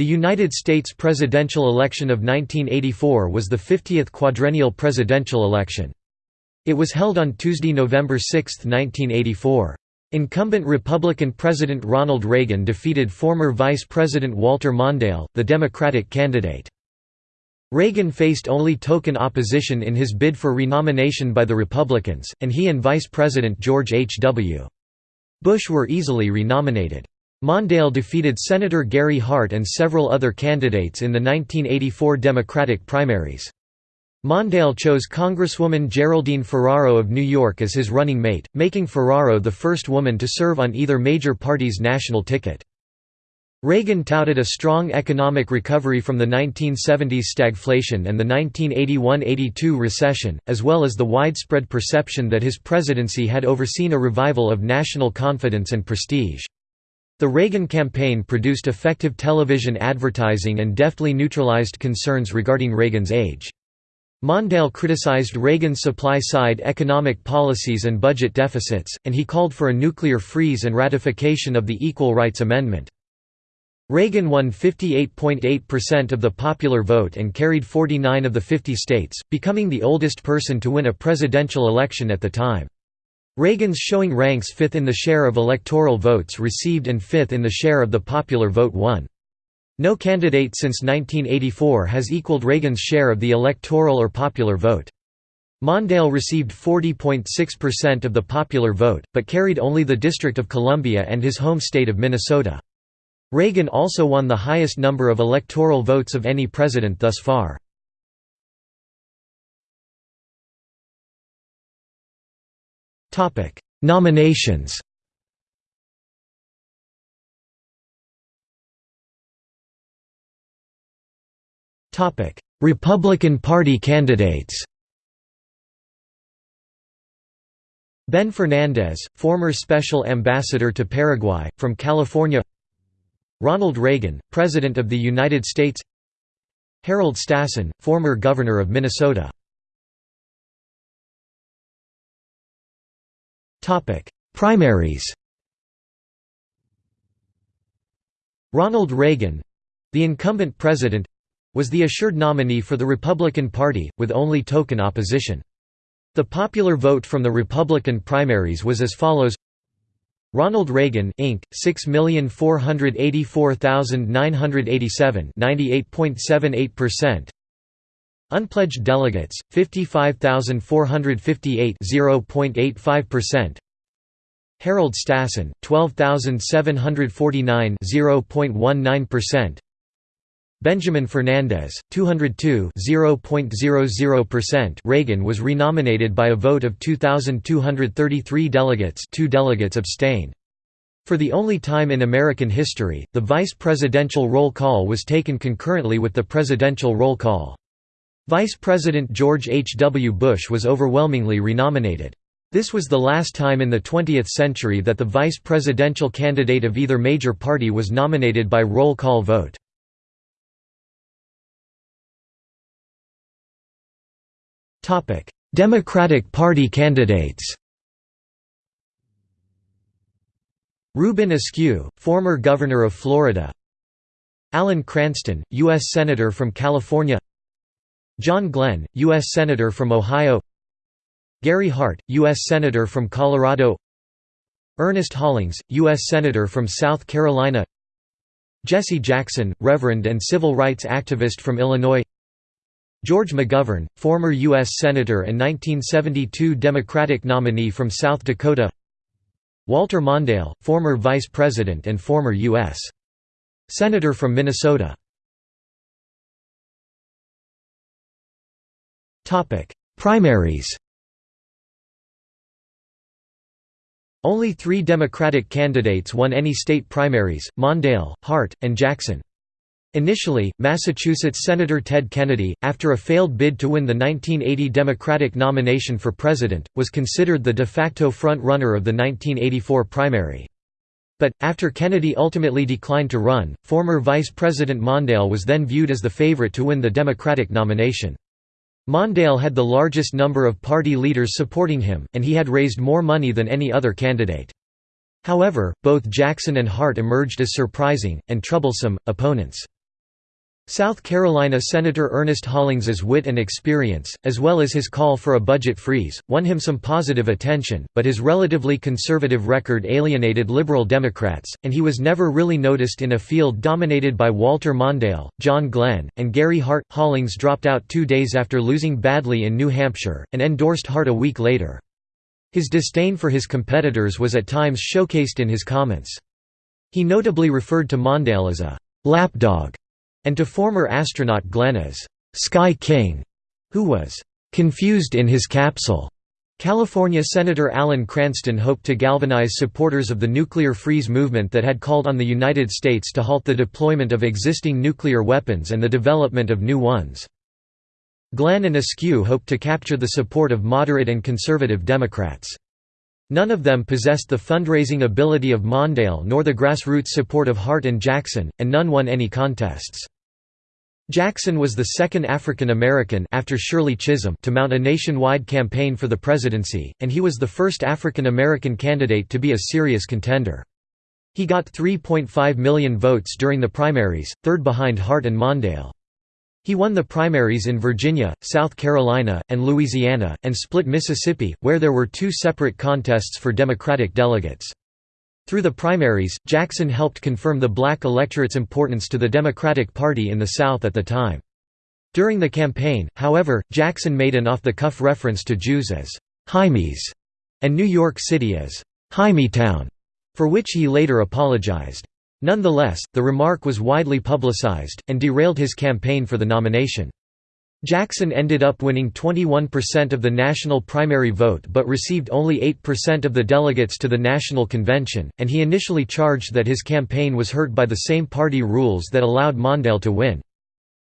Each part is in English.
The United States presidential election of 1984 was the 50th quadrennial presidential election. It was held on Tuesday, November 6, 1984. Incumbent Republican President Ronald Reagan defeated former Vice President Walter Mondale, the Democratic candidate. Reagan faced only token opposition in his bid for renomination by the Republicans, and he and Vice President George H. W. Bush were easily renominated. Mondale defeated Senator Gary Hart and several other candidates in the 1984 Democratic primaries. Mondale chose Congresswoman Geraldine Ferraro of New York as his running mate, making Ferraro the first woman to serve on either major party's national ticket. Reagan touted a strong economic recovery from the 1970s stagflation and the 1981–82 recession, as well as the widespread perception that his presidency had overseen a revival of national confidence and prestige. The Reagan campaign produced effective television advertising and deftly neutralized concerns regarding Reagan's age. Mondale criticized Reagan's supply-side economic policies and budget deficits, and he called for a nuclear freeze and ratification of the Equal Rights Amendment. Reagan won 58.8% of the popular vote and carried 49 of the 50 states, becoming the oldest person to win a presidential election at the time. Reagan's showing ranks fifth in the share of electoral votes received and fifth in the share of the popular vote won. No candidate since 1984 has equaled Reagan's share of the electoral or popular vote. Mondale received 40.6% of the popular vote, but carried only the District of Columbia and his home state of Minnesota. Reagan also won the highest number of electoral votes of any president thus far. Nominations. Topic: Republican Party candidates. Ben Fernandez, former Special Ambassador to Paraguay, from California. Ronald Reagan, President of the United States. Harold Stassen, former Governor of Minnesota Primaries Ronald Reagan—the incumbent president—was the assured nominee for the Republican Party, with only token opposition. The popular vote from the Republican primaries was as follows Ronald Reagan, Inc., 6,484,987 98.78%. Unpledged delegates, 55,458 0.85%. Harold Stassen, 12,749 0.19%. Benjamin Fernandez, 202 0.00%. Reagan was renominated by a vote of 2,233 delegates. Two delegates abstained. For the only time in American history, the vice presidential roll call was taken concurrently with the presidential roll call. Vice President George H. W. Bush was overwhelmingly renominated. This was the last time in the 20th century that the vice presidential candidate of either major party was nominated by roll call vote. Democratic Party candidates Reuben Askew, former Governor of Florida Alan Cranston, U.S. Senator from California John Glenn, U.S. Senator from Ohio Gary Hart, U.S. Senator from Colorado Ernest Hollings, U.S. Senator from South Carolina Jesse Jackson, Reverend and civil rights activist from Illinois George McGovern, former U.S. Senator and 1972 Democratic nominee from South Dakota Walter Mondale, former Vice President and former U.S. Senator from Minnesota Primaries Only three Democratic candidates won any state primaries, Mondale, Hart, and Jackson. Initially, Massachusetts Senator Ted Kennedy, after a failed bid to win the 1980 Democratic nomination for president, was considered the de facto front-runner of the 1984 primary. But, after Kennedy ultimately declined to run, former Vice President Mondale was then viewed as the favorite to win the Democratic nomination. Mondale had the largest number of party leaders supporting him, and he had raised more money than any other candidate. However, both Jackson and Hart emerged as surprising, and troublesome, opponents. South Carolina Senator Ernest Hollings's wit and experience, as well as his call for a budget freeze, won him some positive attention, but his relatively conservative record alienated liberal Democrats, and he was never really noticed in a field dominated by Walter Mondale, John Glenn, and Gary Hart. Hollings dropped out two days after losing badly in New Hampshire, and endorsed Hart a week later. His disdain for his competitors was at times showcased in his comments. He notably referred to Mondale as a lapdog and to former astronaut Glenn as Sky King, who was confused in his capsule. California Senator Alan Cranston hoped to galvanize supporters of the nuclear freeze movement that had called on the United States to halt the deployment of existing nuclear weapons and the development of new ones. Glenn and Askew hoped to capture the support of moderate and conservative Democrats. None of them possessed the fundraising ability of Mondale nor the grassroots support of Hart and Jackson, and none won any contests. Jackson was the second African American after Shirley Chisholm to mount a nationwide campaign for the presidency, and he was the first African American candidate to be a serious contender. He got 3.5 million votes during the primaries, third behind Hart and Mondale. He won the primaries in Virginia, South Carolina, and Louisiana, and split Mississippi, where there were two separate contests for Democratic delegates. Through the primaries, Jackson helped confirm the black electorate's importance to the Democratic Party in the South at the time. During the campaign, however, Jackson made an off-the-cuff reference to Jews as «Hymies» and New York City as «Hymietown», for which he later apologized. Nonetheless, the remark was widely publicized, and derailed his campaign for the nomination. Jackson ended up winning 21% of the national primary vote but received only 8% of the delegates to the national convention, and he initially charged that his campaign was hurt by the same party rules that allowed Mondale to win.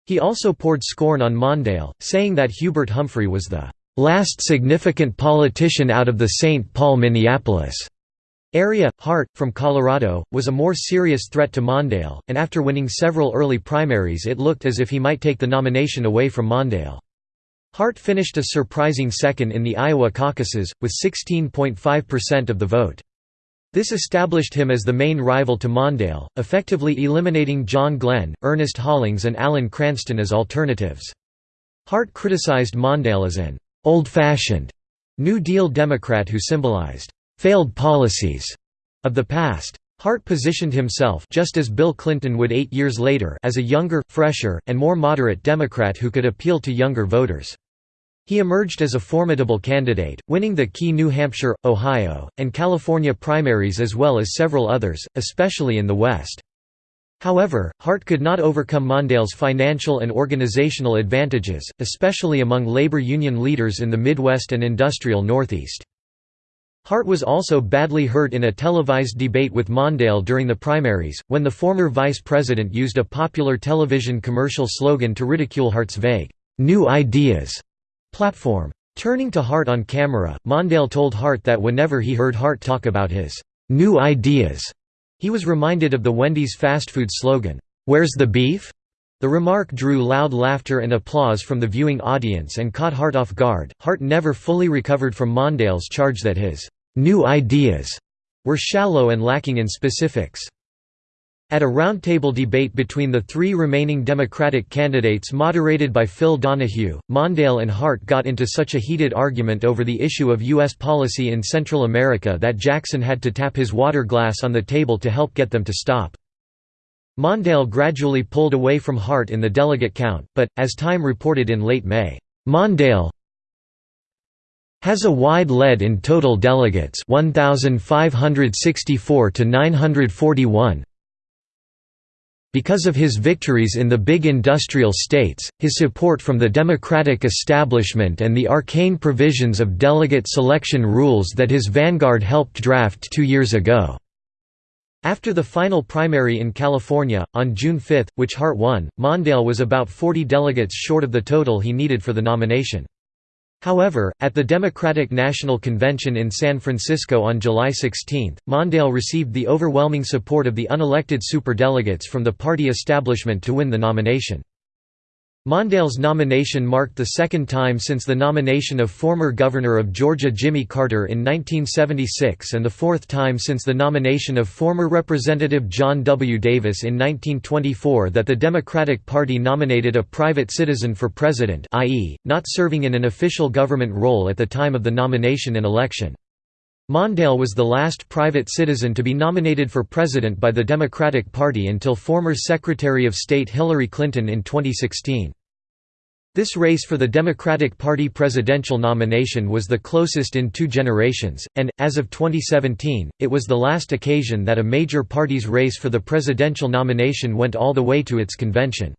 He also poured scorn on Mondale, saying that Hubert Humphrey was the last significant politician out of the St. Paul Minneapolis Area, Hart, from Colorado, was a more serious threat to Mondale, and after winning several early primaries it looked as if he might take the nomination away from Mondale. Hart finished a surprising second in the Iowa caucuses, with 16.5% of the vote. This established him as the main rival to Mondale, effectively eliminating John Glenn, Ernest Hollings and Alan Cranston as alternatives. Hart criticized Mondale as an «old-fashioned» New Deal Democrat who symbolized failed policies of the past. Hart positioned himself just as Bill Clinton would eight years later as a younger, fresher, and more moderate Democrat who could appeal to younger voters. He emerged as a formidable candidate, winning the key New Hampshire, Ohio, and California primaries as well as several others, especially in the West. However, Hart could not overcome Mondale's financial and organizational advantages, especially among labor union leaders in the Midwest and industrial Northeast. Hart was also badly hurt in a televised debate with Mondale during the primaries, when the former vice president used a popular television commercial slogan to ridicule Hart's vague, "'New Ideas' platform. Turning to Hart on camera, Mondale told Hart that whenever he heard Hart talk about his "'New Ideas' he was reminded of the Wendy's fast food slogan, "'Where's the beef?' The remark drew loud laughter and applause from the viewing audience and caught Hart off guard. Hart never fully recovered from Mondale's charge that his new ideas were shallow and lacking in specifics. At a roundtable debate between the three remaining Democratic candidates moderated by Phil Donahue, Mondale and Hart got into such a heated argument over the issue of U.S. policy in Central America that Jackson had to tap his water glass on the table to help get them to stop. Mondale gradually pulled away from Hart in the delegate count, but, as Time reported in late May, Mondale has a wide lead in total delegates 1,564 to 941. Because of his victories in the big industrial states, his support from the Democratic establishment and the arcane provisions of delegate selection rules that his vanguard helped draft two years ago. After the final primary in California, on June 5, which Hart won, Mondale was about 40 delegates short of the total he needed for the nomination. However, at the Democratic National Convention in San Francisco on July 16, Mondale received the overwhelming support of the unelected superdelegates from the party establishment to win the nomination. Mondale's nomination marked the second time since the nomination of former Governor of Georgia Jimmy Carter in 1976 and the fourth time since the nomination of former Representative John W. Davis in 1924 that the Democratic Party nominated a private citizen for president i.e., not serving in an official government role at the time of the nomination and election. Mondale was the last private citizen to be nominated for president by the Democratic Party until former Secretary of State Hillary Clinton in 2016. This race for the Democratic Party presidential nomination was the closest in two generations, and, as of 2017, it was the last occasion that a major party's race for the presidential nomination went all the way to its convention.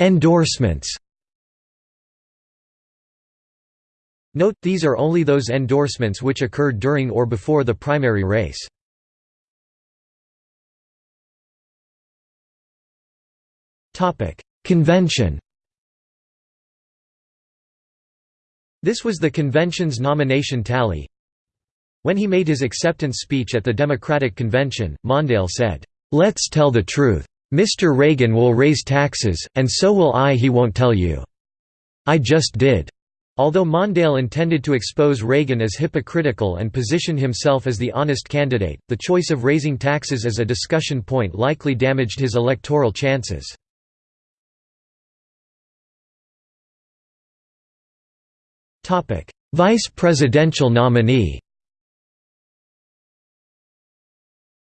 Endorsements Note, these are only those endorsements which occurred during or before the primary race. Convention This was the convention's nomination tally. When he made his acceptance speech at the Democratic Convention, Mondale said, "'Let's tell the truth. Mr. Reagan will raise taxes, and so will I he won't tell you. I just did." Although Mondale intended to expose Reagan as hypocritical and position himself as the honest candidate, the choice of raising taxes as a discussion point likely damaged his electoral chances. Vice presidential nominee.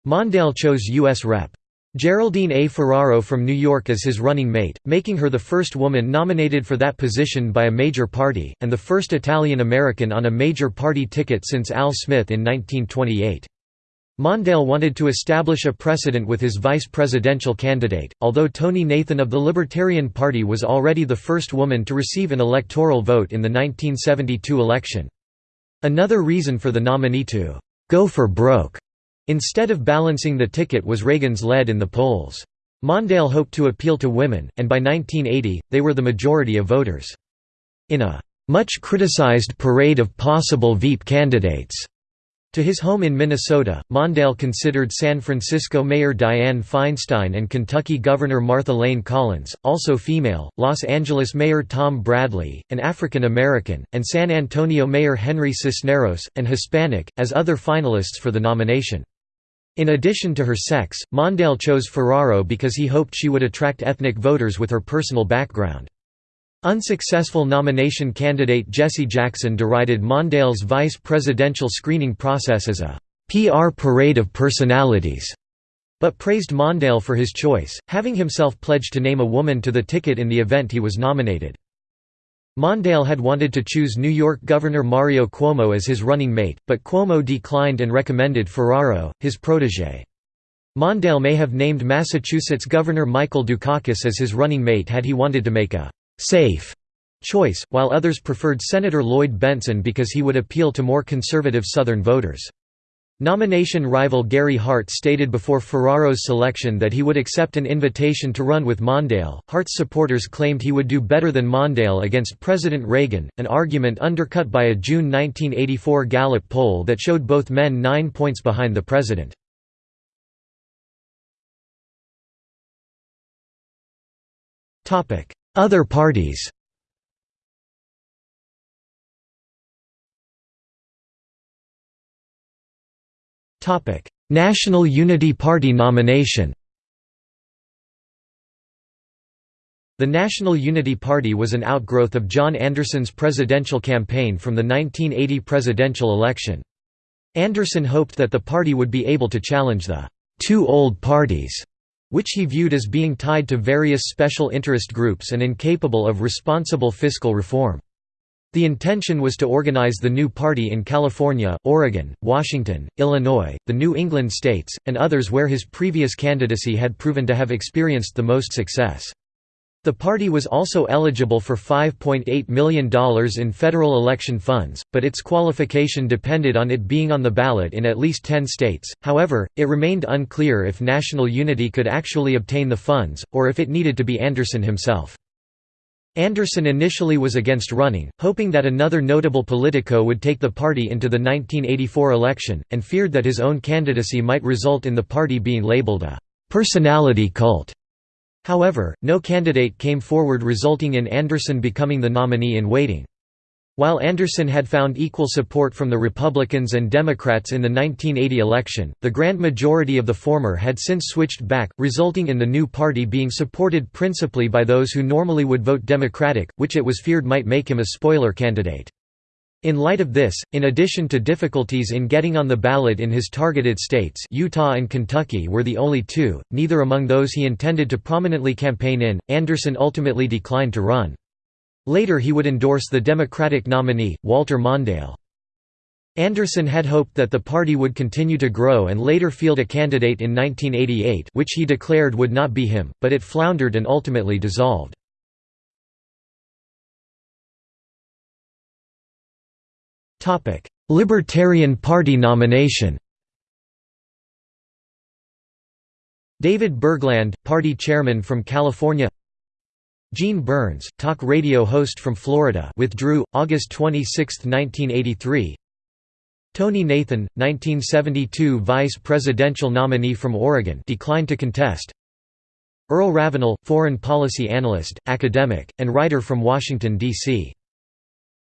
Mondale chose U.S. Rep. Geraldine A. Ferraro from New York as his running mate, making her the first woman nominated for that position by a major party, and the first Italian-American on a major party ticket since Al Smith in 1928. Mondale wanted to establish a precedent with his vice presidential candidate, although Tonie Nathan of the Libertarian Party was already the first woman to receive an electoral vote in the 1972 election. Another reason for the nominee to «go for broke» instead of balancing the ticket was Reagan's lead in the polls. Mondale hoped to appeal to women, and by 1980, they were the majority of voters. In a much criticized parade of possible Veep candidates, to his home in Minnesota, Mondale considered San Francisco Mayor Dianne Feinstein and Kentucky Governor Martha Layne Collins, also female, Los Angeles Mayor Tom Bradley, an African American, and San Antonio Mayor Henry Cisneros, an Hispanic, as other finalists for the nomination. In addition to her sex, Mondale chose Ferraro because he hoped she would attract ethnic voters with her personal background. Unsuccessful nomination candidate Jesse Jackson derided Mondale's vice presidential screening process as a PR parade of personalities, but praised Mondale for his choice, having himself pledged to name a woman to the ticket in the event he was nominated. Mondale had wanted to choose New York Governor Mario Cuomo as his running mate, but Cuomo declined and recommended Ferraro, his protégé. Mondale may have named Massachusetts Governor Michael Dukakis as his running mate had he wanted to make a safe choice, while others preferred Senator Lloyd Bentsen because he would appeal to more conservative Southern voters. Nomination rival Gary Hart stated before Ferraro's selection that he would accept an invitation to run with Mondale. Hart's supporters claimed he would do better than Mondale against President Reagan, an argument undercut by a June 1984 Gallup poll that showed both men nine points behind the president. Other parties National Unity Party nomination The National Unity Party was an outgrowth of John Anderson's presidential campaign from the 1980 presidential election. Anderson hoped that the party would be able to challenge the two old parties which he viewed as being tied to various special interest groups and incapable of responsible fiscal reform. The intention was to organize the new party in California, Oregon, Washington, Illinois, the New England states, and others where his previous candidacy had proven to have experienced the most success. The party was also eligible for $5.8 million in federal election funds, but its qualification depended on it being on the ballot in at least 10 states. However, it remained unclear if National Unity could actually obtain the funds, or if it needed to be Anderson himself. Anderson initially was against running, hoping that another notable politico would take the party into the 1984 election, and feared that his own candidacy might result in the party being labeled a «personality cult». However, no candidate came forward resulting in Anderson becoming the nominee in waiting. While Anderson had found equal support from the Republicans and Democrats in the 1980 election, the grand majority of the former had since switched back, resulting in the new party being supported principally by those who normally would vote Democratic, which it was feared might make him a spoiler candidate. In light of this, in addition to difficulties in getting on the ballot in his targeted states Utah and Kentucky were the only two, neither among those he intended to prominently campaign in, Anderson ultimately declined to run. Later he would endorse the Democratic nominee, Walter Mondale. Anderson had hoped that the party would continue to grow and later field a candidate in 1988 which he declared would not be him, but it floundered and ultimately dissolved. Libertarian Party nomination David Bergland, party chairman from California Gene Burns, talk radio host from Florida withdrew, August 26, 1983 Tonie Nathan, 1972 vice presidential nominee from Oregon declined to contest Earl Ravenal, foreign policy analyst, academic, and writer from Washington, D.C.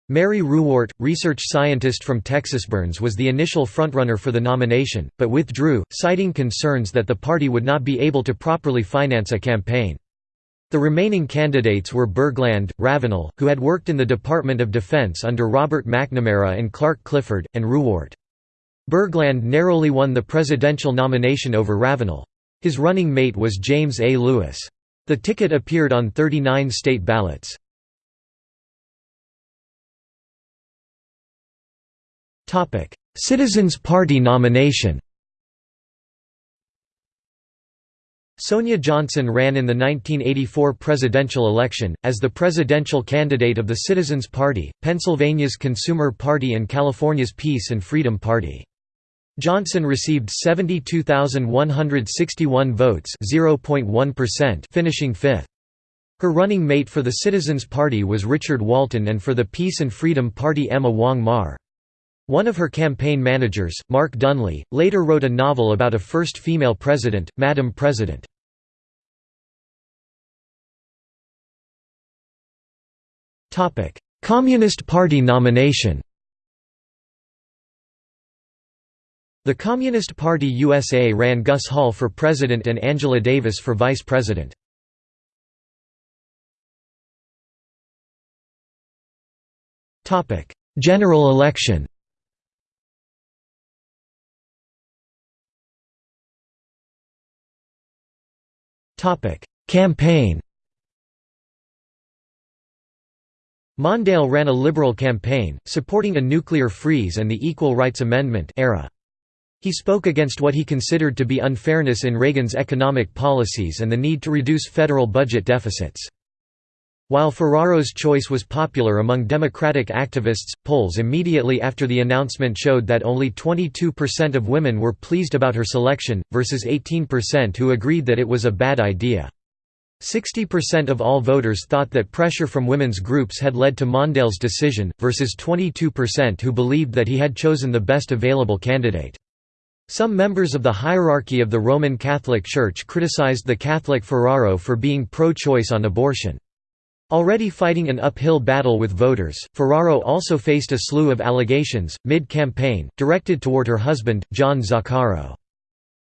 Mary Ruwart, research scientist from Texas Burns was the initial frontrunner for the nomination, but withdrew, citing concerns that the party would not be able to properly finance a campaign. The remaining candidates were Bergland, Ravenal, who had worked in the Department of Defense under Robert McNamara and Clark Clifford, and Ruwart. Bergland narrowly won the presidential nomination over Ravenal. His running mate was James A. Lewis. The ticket appeared on 39 state ballots. Citizens Party nomination Sonia Johnson ran in the 1984 presidential election, as the presidential candidate of the Citizens Party, Pennsylvania's Consumer Party and California's Peace and Freedom Party. Johnson received 72,161 votes finishing fifth. Her running mate for the Citizens Party was Richard Walton and for the Peace and Freedom Party Emma Wong Mar. One of her campaign managers, Mark Dunlea, later wrote a novel about a first female president, Madam President. Communist Party nomination The Communist Party USA ran Gus Hall for president and Angela Davis for vice president. General election Campaign Mondale ran a liberal campaign, supporting a nuclear freeze and the Equal Rights Amendment era. He spoke against what he considered to be unfairness in Reagan's economic policies and the need to reduce federal budget deficits. While Ferraro's choice was popular among Democratic activists, polls immediately after the announcement showed that only 22% of women were pleased about her selection, versus 18% who agreed that it was a bad idea. 60% of all voters thought that pressure from women's groups had led to Mondale's decision, versus 22% who believed that he had chosen the best available candidate. Some members of the hierarchy of the Roman Catholic Church criticized the Catholic Ferraro for being pro-choice on abortion. Already fighting an uphill battle with voters, Ferraro also faced a slew of allegations, mid-campaign, directed toward her husband, John Zaccaro.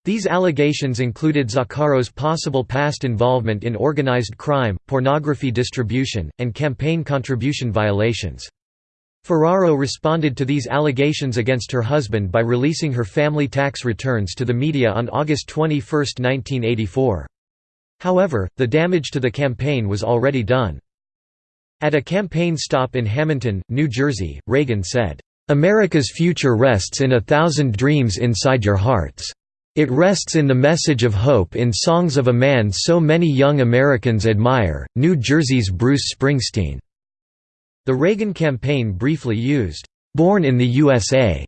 These allegations included Zaccaro's possible past involvement in organized crime, pornography distribution, and campaign contribution violations. Ferraro responded to these allegations against her husband by releasing her family tax returns to the media on August 21, 1984. However, the damage to the campaign was already done. At a campaign stop in Hamilton, New Jersey, Reagan said, "'America's future rests in a thousand dreams inside your hearts. It rests in the message of hope in songs of a man so many young Americans admire, New Jersey's Bruce Springsteen." The Reagan campaign briefly used, "'Born in the USA'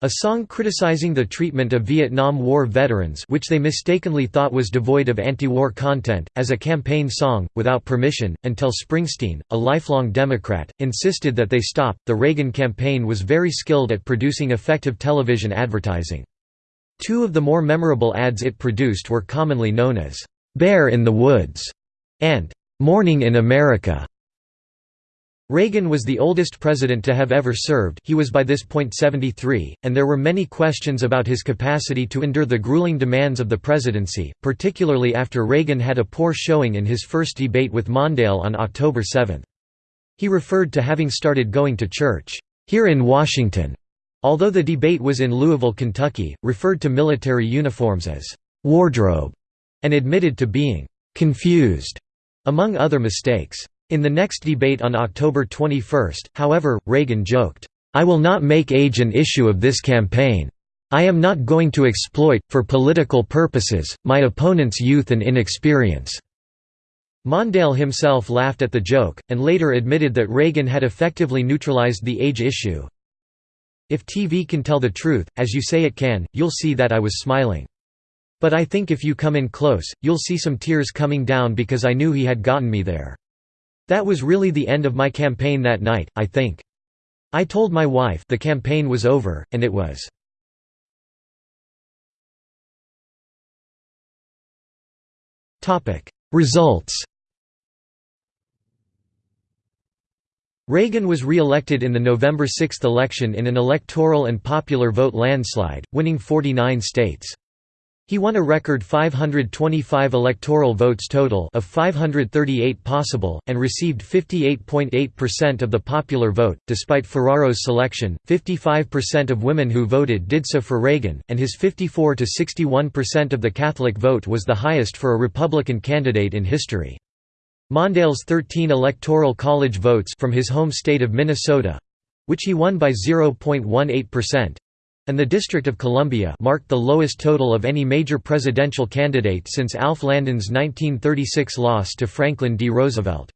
A song criticizing the treatment of Vietnam War veterans which they mistakenly thought was devoid of anti-war content, as a campaign song, without permission, until Springsteen, a lifelong Democrat, insisted that they stop. The Reagan campaign was very skilled at producing effective television advertising. Two of the more memorable ads it produced were commonly known as, "'Bear in the Woods' and "'Morning in America' Reagan was the oldest president to have ever served he was by this point 73, and there were many questions about his capacity to endure the grueling demands of the presidency, particularly after Reagan had a poor showing in his first debate with Mondale on October 7. He referred to having started going to church, "...here in Washington", although the debate was in Louisville, Kentucky, referred to military uniforms as "...wardrobe", and admitted to being "...confused", among other mistakes. In the next debate on October 21, however, Reagan joked, "'I will not make age an issue of this campaign. I am not going to exploit, for political purposes, my opponent's youth and inexperience." Mondale himself laughed at the joke, and later admitted that Reagan had effectively neutralized the age issue. If TV can tell the truth, as you say it can, you'll see that I was smiling. But I think if you come in close, you'll see some tears coming down because I knew he had gotten me there. That was really the end of my campaign that night, I think. I told my wife the campaign was over, and it was. Results Reagan was re-elected in the November 6 election in an electoral and popular vote landslide, winning 49 states. He won a record 525 electoral votes total of 538 possible, and received 58.8% of the popular vote. Despite Ferraro's selection, 55% of women who voted did so for Reagan, and his 54 to 61% of the Catholic vote was the highest for a Republican candidate in history. Mondale's 13 electoral college votes from his home state of Minnesota which he won by 0.18% and the District of Columbia marked the lowest total of any major presidential candidate since Alf Landon's 1936 loss to Franklin D. Roosevelt.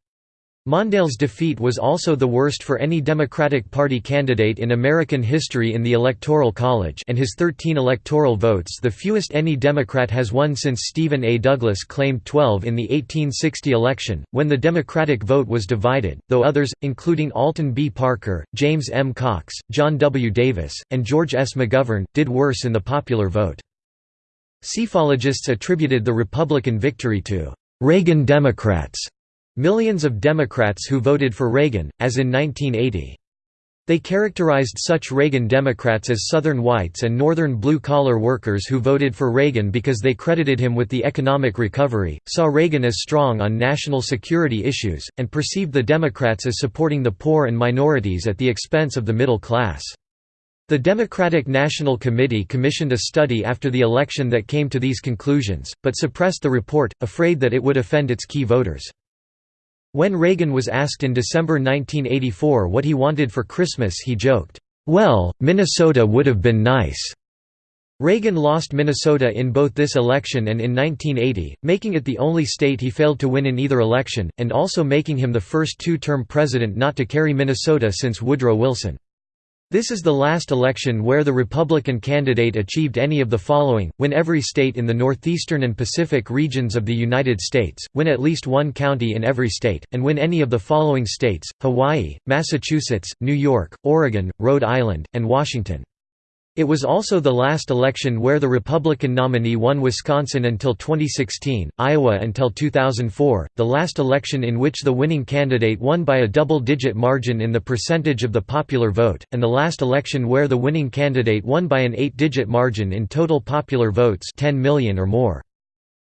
Mondale's defeat was also the worst for any Democratic Party candidate in American history in the Electoral College and his 13 electoral votes the fewest any Democrat has won since Stephen A. Douglas claimed 12 in the 1860 election, when the Democratic vote was divided, though others, including Alton B. Parker, James M. Cox, John W. Davis, and George S. McGovern, did worse in the popular vote. Psephologists attributed the Republican victory to «Reagan Democrats» Millions of Democrats who voted for Reagan, as in 1980. They characterized such Reagan Democrats as Southern whites and Northern blue-collar workers who voted for Reagan because they credited him with the economic recovery, saw Reagan as strong on national security issues, and perceived the Democrats as supporting the poor and minorities at the expense of the middle class. The Democratic National Committee commissioned a study after the election that came to these conclusions, but suppressed the report, afraid that it would offend its key voters. When Reagan was asked in December 1984 what he wanted for Christmas he joked, "'Well, Minnesota would have been nice.'" Reagan lost Minnesota in both this election and in 1980, making it the only state he failed to win in either election, and also making him the first two-term president not to carry Minnesota since Woodrow Wilson. This is the last election where the Republican candidate achieved any of the following, win every state in the northeastern and Pacific regions of the United States, win at least one county in every state, and win any of the following states, Hawaii, Massachusetts, New York, Oregon, Rhode Island, and Washington. It was also the last election where the Republican nominee won Wisconsin until 2016, Iowa until 2004, the last election in which the winning candidate won by a double-digit margin in the percentage of the popular vote, and the last election where the winning candidate won by an eight-digit margin in total popular votes 10 million or more.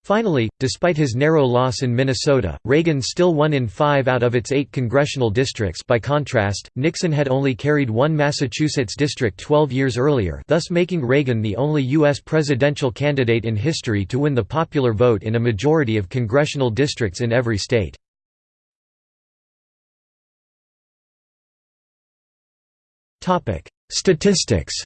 Finally, despite his narrow loss in Minnesota, Reagan still won in five out of its eight congressional districts by contrast, Nixon had only carried one Massachusetts district 12 years earlier thus making Reagan the only U.S. presidential candidate in history to win the popular vote in a majority of congressional districts in every state. Statistics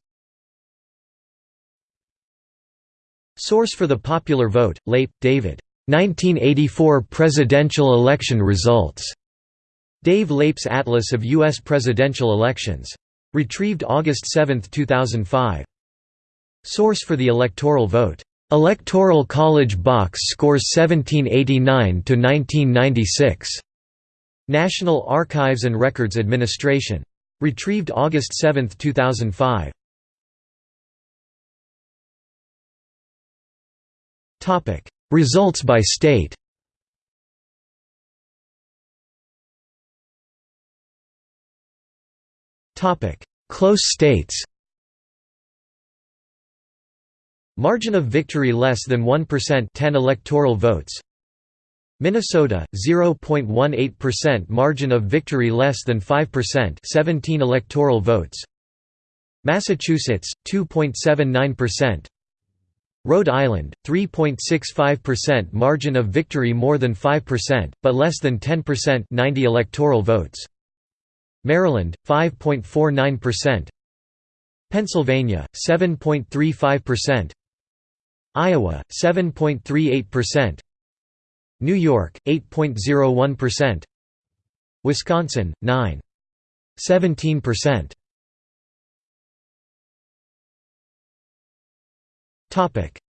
Source for the popular vote, Leip, David. 1984 presidential election results. Dave Leip's Atlas of U.S. presidential elections. Retrieved August 7, 2005. Source for the electoral vote. Electoral College box scores 1789 to 1996. National Archives and Records Administration. Retrieved August 7, 2005. Topic: Results by state. Topic: Close states. Margin of victory less than 1% 10 electoral votes. Minnesota 0.18% margin of victory less than 5% 17 electoral votes. Massachusetts 2.79% Rhode Island 3.65% margin of victory more than 5% but less than 10% 90 electoral votes. Maryland 5.49% Pennsylvania 7.35% Iowa 7.38%, New York 8.01%, Wisconsin 9.17%.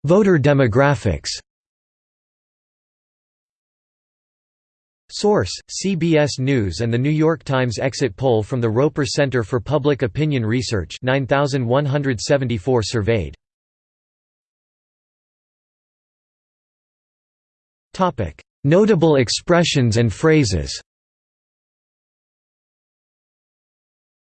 Voter demographics. Source: CBS News and The New York Times exit poll from the Roper Center for Public Opinion Research 9174 surveyed. Notable expressions and phrases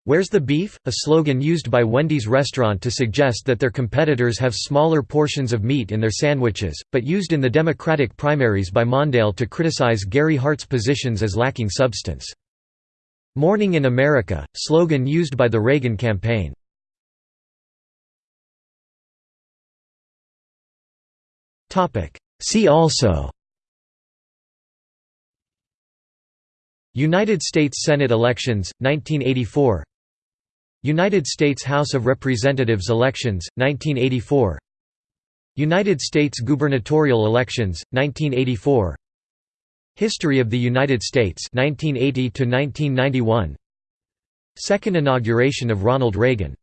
Where's the beef? A slogan used by Wendy's restaurant to suggest that their competitors have smaller portions of meat in their sandwiches, but used in the Democratic primaries by Mondale to criticize Gary Hart's positions as lacking substance. Morning in America, slogan used by the Reagan campaign. See also United States Senate elections, 1984 United States House of Representatives elections, 1984 United States gubernatorial elections, 1984 History of the United States 1980 Second inauguration of Ronald Reagan